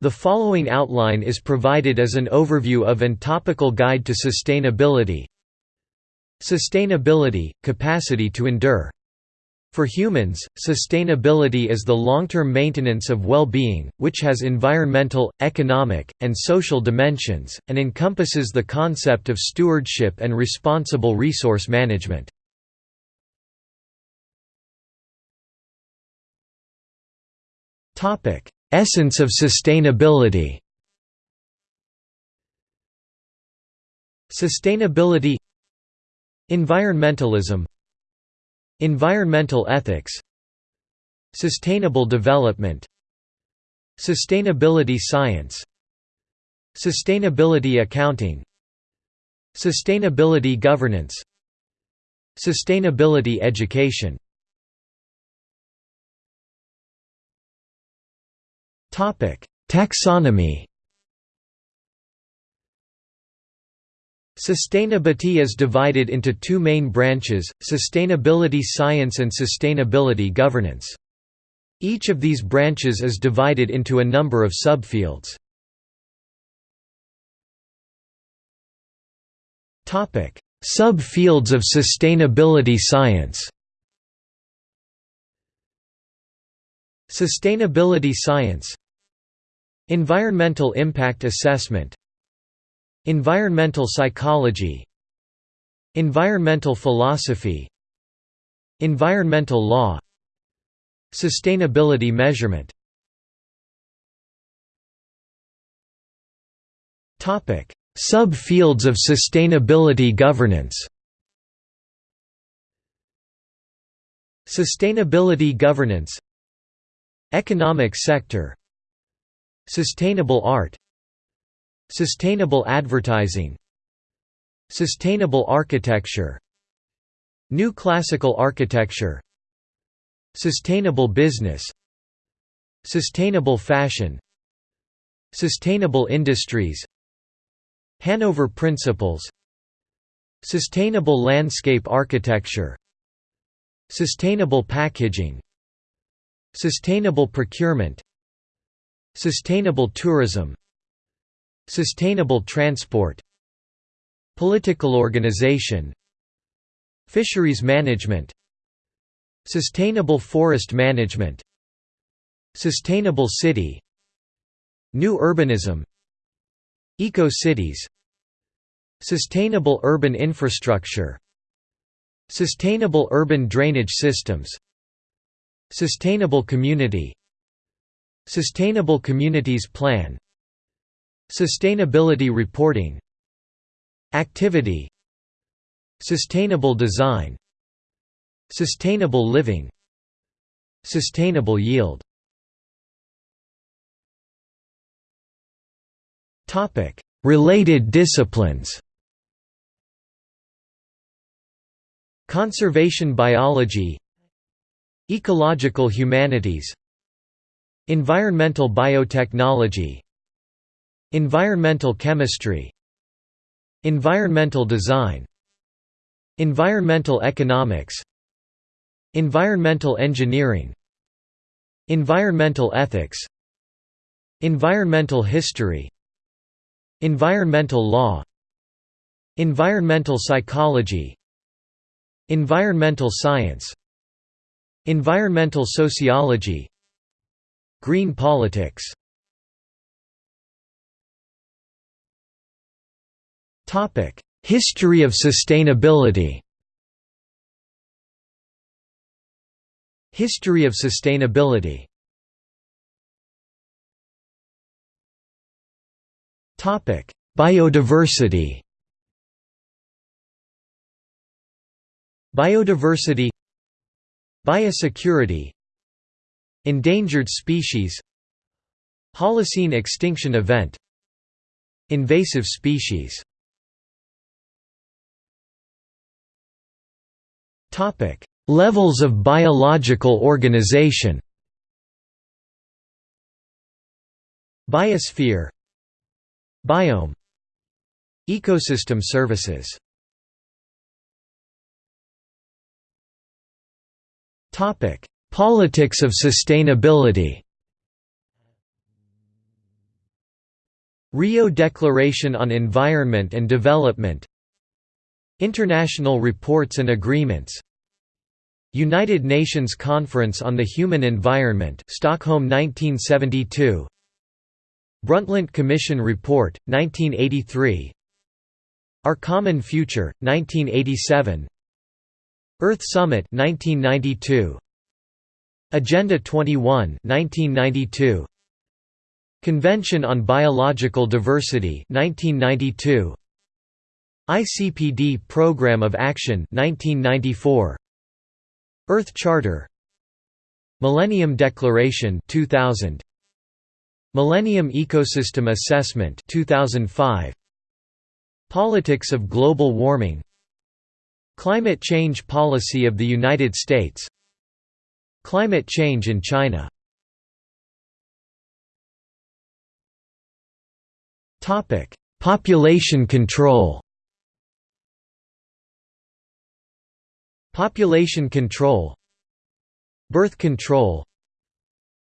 The following outline is provided as an overview of and topical guide to sustainability. Sustainability – capacity to endure for humans, sustainability is the long-term maintenance of well-being, which has environmental, economic, and social dimensions, and encompasses the concept of stewardship and responsible resource management. Essence of sustainability. Sustainability. Environmentalism. Environmental ethics. Sustainable development. Sustainability science. Sustainability accounting. Sustainability governance. Sustainability education Taxonomy Sustainability is divided into two main branches, sustainability science and sustainability governance. Each of these branches is divided into a number of subfields. Subfields of sustainability science Sustainability science Environmental impact assessment. Environmental psychology. Environmental philosophy. Environmental law. Sustainability measurement. Sub-fields of sustainability governance. Sustainability governance. Economic sector Sustainable art. Sustainable advertising. Sustainable architecture. New classical architecture. Sustainable business. Sustainable fashion. Sustainable industries. Hanover Principles. Sustainable landscape architecture. Sustainable packaging. Sustainable procurement Sustainable tourism. Sustainable transport. Political organization. Fisheries management. Sustainable forest management. Sustainable city. New urbanism. Eco-cities. Sustainable urban infrastructure. Sustainable urban drainage systems. Sustainable community Sustainable Communities Plan. Sustainability reporting. Activity. Sustainable design. Sustainable living. Sustainable yield. Related disciplines. Conservation biology. Ecological humanities Environmental biotechnology. Environmental chemistry. Environmental design. Environmental economics. Environmental engineering. Environmental ethics. Environmental history. Environmental law. Environmental psychology. Environmental science. Environmental sociology Green politics. Topic. History of sustainability. History of sustainability. Topic. Biodiversity. Biodiversity. Biosecurity Endangered species Holocene extinction event Invasive species. Levels of biological organization. Biosphere Biome Ecosystem services Politics of sustainability. Rio Declaration on Environment and Development. International Reports and Agreements. United Nations Conference on the Human Environment Stockholm 1972 Brundtland Commission Report 1983 Our Common Future 1987 Earth Summit 1992 Agenda 21 1992 Convention on Biological Diversity 1992 ICPD Program of Action 1994 Earth Charter. Millennium Declaration 2000 Millennium Ecosystem Assessment 2005 Politics of Global Warming. Climate Change Policy of the United States Climate change in China. Population control. Population control. Birth control.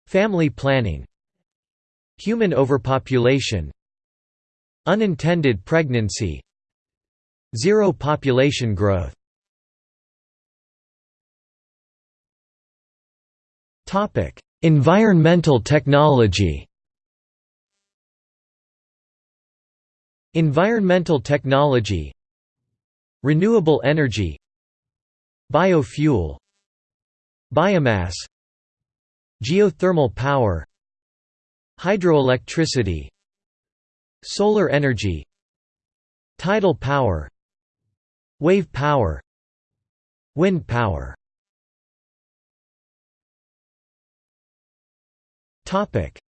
Family planning. Human overpopulation. Unintended pregnancy. Zero population growth Environmental technology. Environmental technology. Renewable energy. Biofuel. Biomass. Geothermal power. Hydroelectricity. Solar energy. Tidal power. Wave power. Wind power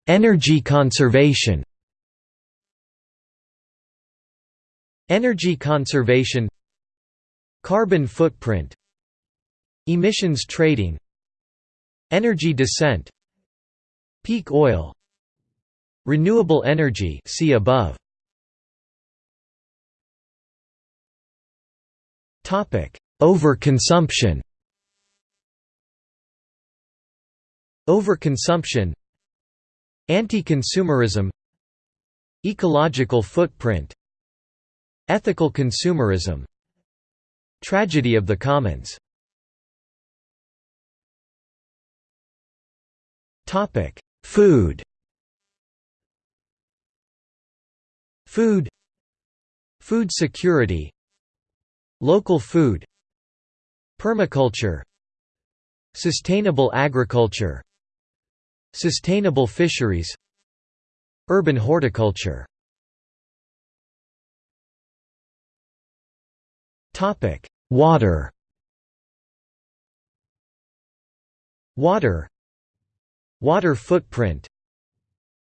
Energy conservation Energy conservation Carbon footprint Emissions trading Energy descent Peak oil Renewable energy see above. Topic: Overconsumption. Overconsumption. Anti-consumerism. Ecological footprint. Ethical consumerism. Tragedy of the commons. Topic: Food. Food Food security Local food Permaculture Sustainable agriculture Sustainable fisheries Urban horticulture. Water. Water. Water footprint.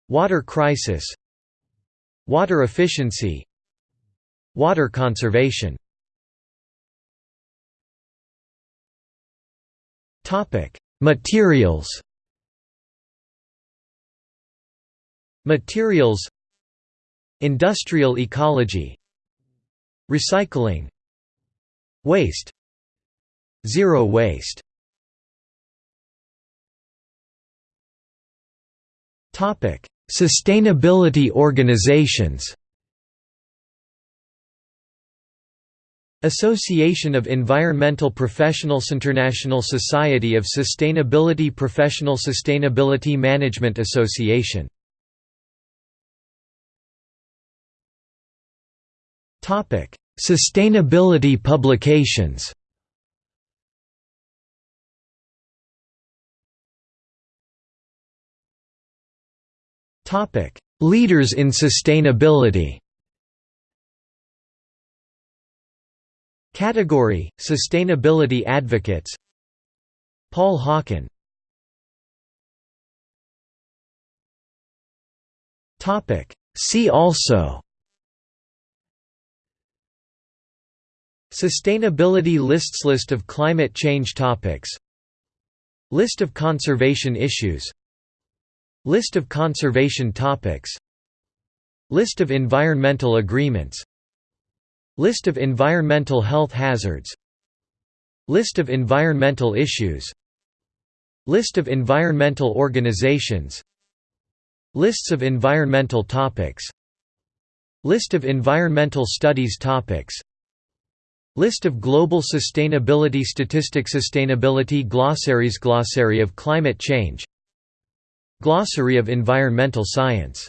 Water crisis. Water efficiency. Water conservation. Materials Materials Industrial ecology Recycling Waste Zero waste Topic. Sustainability organizations Association of Environmental Professionals International Society of Sustainability Professional Sustainability Management Association Sustainability publications Leaders in sustainability. Category: Sustainability advocates. Paul Hawken. Topic: See also. Sustainability lists List of climate change topics. List of conservation issues. List of conservation topics. List of environmental agreements. List of environmental health hazards. List of environmental issues. List of environmental organizations. Lists of environmental topics. List of environmental studies topics List of global sustainability statistics Sustainability glossaries Glossary of climate change Glossary of environmental science